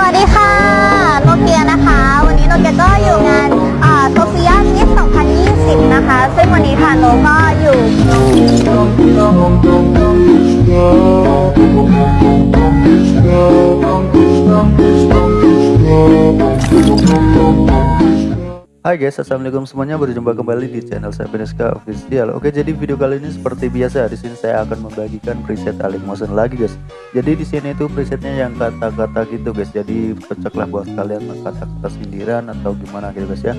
สวัสดีค่ะโนเกียนะคะ วันนี้โนเกียก็อยู่งานโซเฟียมิส2020 นะคะ ซึ่งวันนี้ค่ะโนก็อยู่ Hai guys, assalamualaikum semuanya. Berjumpa kembali di channel saya Peneska Official. Oke, jadi video kali ini seperti biasa di sini saya akan membagikan preset Alik Motion lagi guys. Jadi di sini itu presetnya yang kata-kata gitu guys. Jadi cocoklah buat kalian kata-kata sindiran atau gimana gitu guys ya.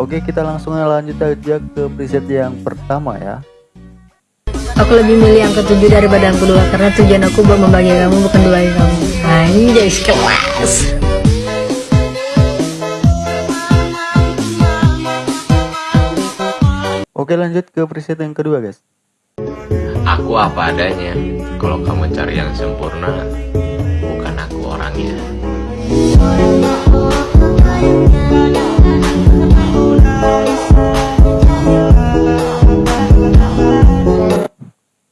Oke, kita langsung lanjut aja ke preset yang pertama ya. Aku lebih milih yang ketujuh daripada yang kedua karena tujuan aku buat membagi kamu bukan dua kamu. Anjay kelas. Oke, lanjut ke preset yang kedua guys. Aku apa adanya. Kalau kamu cari yang sempurna, bukan aku orangnya.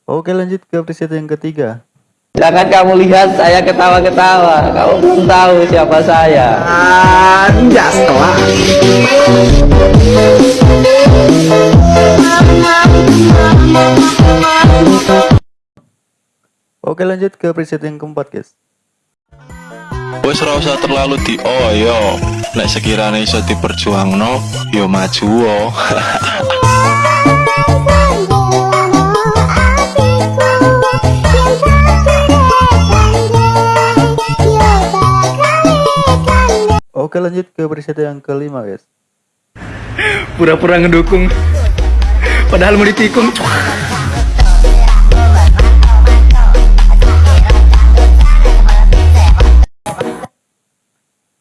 Oke, lanjut ke preset yang ketiga. Jangan kamu lihat saya ketawa-ketawa. Kamu belum tahu siapa saya. Anjas telah. Oke, lanjut ke preset yang keempat guys. Wes ora usah terlalu di oh yo nek sekiranya iso diperjuangno yo maju oh. Oke, lanjut ke preset yang kelima guys. Pura-pura ngedukung. Padahal mau ditikung.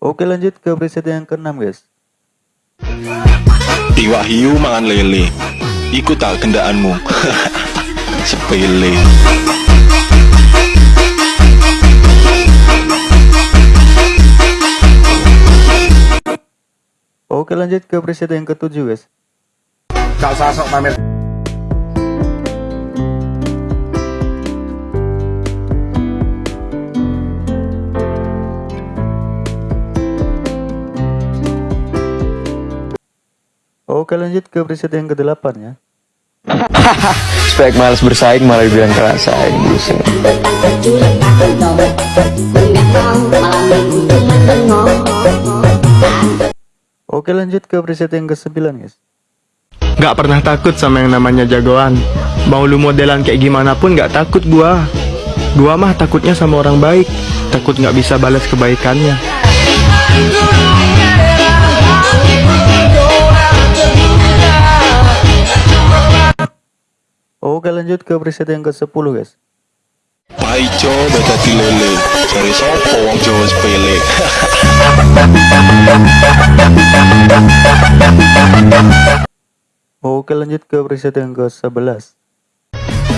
Oke, lanjut ke preset yang keenam guys. Iwak hiu mangan lele. Iku tak kendaanmu. Sepele. Oke, lanjut ke preset yang ketujuh guys. Gak usah sok pamer Oke, lanjut ke preset yang kedelapan ya. Spek males bersaing malah bilang kerasain buset. Oke, lanjut ke preset yang ke-9 guys. Gak pernah takut sama yang namanya jagoan Mau lu modelan kayak gimana pun gak takut gua Gua mah takutnya sama orang baik Takut gak bisa balas kebaikannya Oke, lanjut ke preset yang ke-10 guys. Paijo beda di lele. Cari sopo wong Jawa sepele. Oke, lanjut ke preset yang ke-11.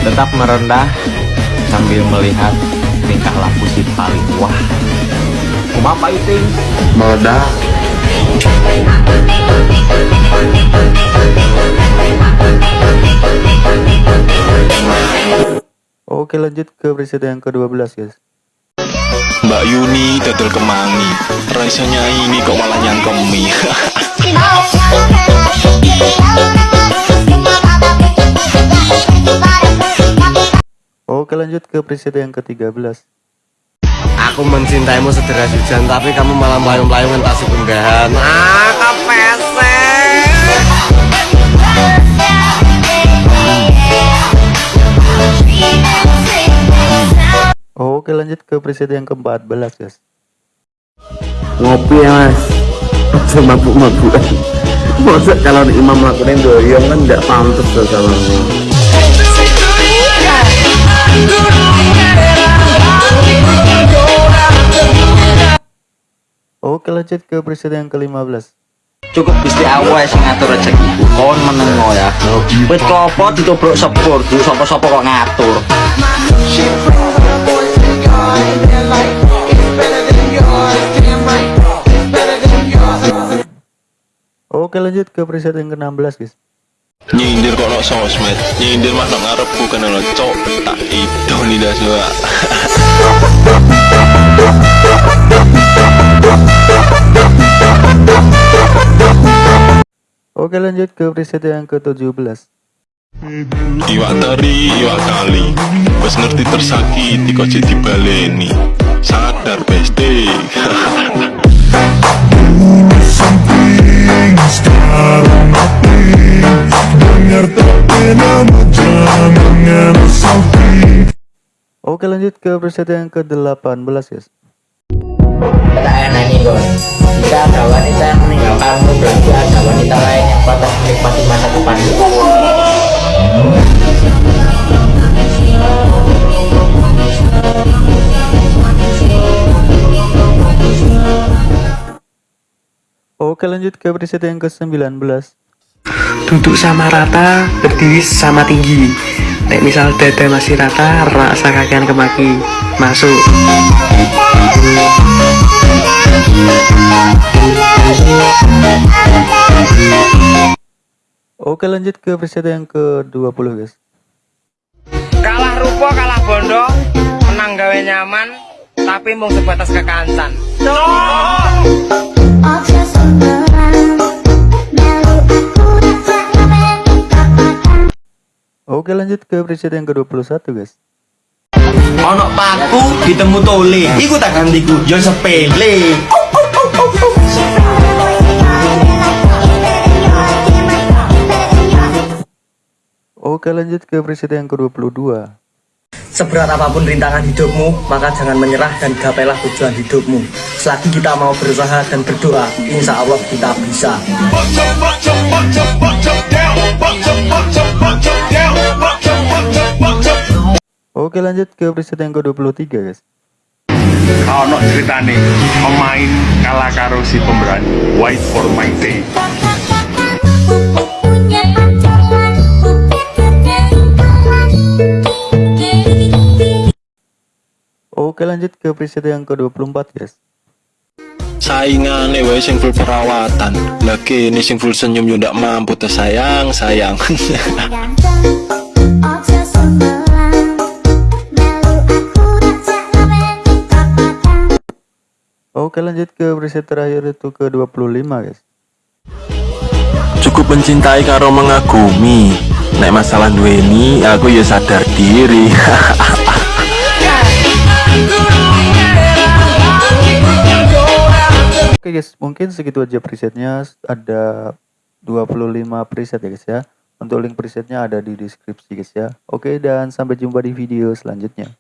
Tetap merendah sambil melihat tingkah laku si paling wah. Kumapa itu? Meledak Oke, lanjut ke preset yang ke-12 guys. Mbak Yuni dodol kemangi. Raiso ini kok malah nyangkemi. Oke, lanjut ke preset yang ke-13. Aku mencintaimu sederas hujan Tapi kamu malah melayung-layung entah sepenggahan Ah, kepesek Oke, lanjut ke preset yang ke-14 guys. Ngopi ya mas Masa mabuk-mabukan Masa kalau imam melakukan doyong kan tidak pantas tuh sama Oke, lanjut ke preset yang ke-15. Cukup Gusti Allah sing ngatur rezekiku. Kon menengo ya. Wit klopo ditobrok sepur, du sapa-sapa kok ngatur. Oke lanjut ke preset yang ke-16 guys. Nyindir kok no sosmed Nyindir mah nak ngarep bukan lo cok. Tak itu nih dah suka Oke lanjut ke preset yang ke-17. Iwa tari iwa kali. Bes ngerti tersakiti kok jadi baleni Sadar bes Oke lanjut ke preset yang ke-18 guys. Enak nih Gon Jika ada wanita yang meninggalkanmu Berarti ada wanita lain yang patah menikmati masa depanmu Oke lanjut ke preset yang ke-19 Duduk sama rata, berdiri sama tinggi. Nek misal dada masih rata, rasa kakian kemaki. Masuk. Oke lanjut ke preset yang ke-20 guys kalah rupo kalah bondo menang gawe nyaman tapi mung sebatas kekancan Oke lanjut ke preset yang ke-21 guys. Ono paku ditemu tole. Iku tak gantiku yo sepele. Oke lanjut ke preset yang ke-22 Seberat apa pun rintangan hidupmu, maka jangan menyerah dan gapailah tujuan hidupmu. Selagi kita mau berusaha dan berdoa, insya Allah kita bisa. Oke lanjut ke preset yang ke-23 guys. Ono ceritane pemain kalah karo si pemberani wait for my day. Oke lanjut ke preset yang ke-24 guys. Saingane wae sing full perawatan. Lagi ini sing full senyum yo ndak mampu tuh sayang, sayang Oke lanjut ke preset terakhir itu ke-25 guys cukup mencintai karo mengagumi nek masalah duweni aku ya sadar diri Oke guys, mungkin segitu aja presetnya ada 25 preset ya guys ya. Untuk link presetnya ada di deskripsi guys ya. Oke dan sampai jumpa di video selanjutnya.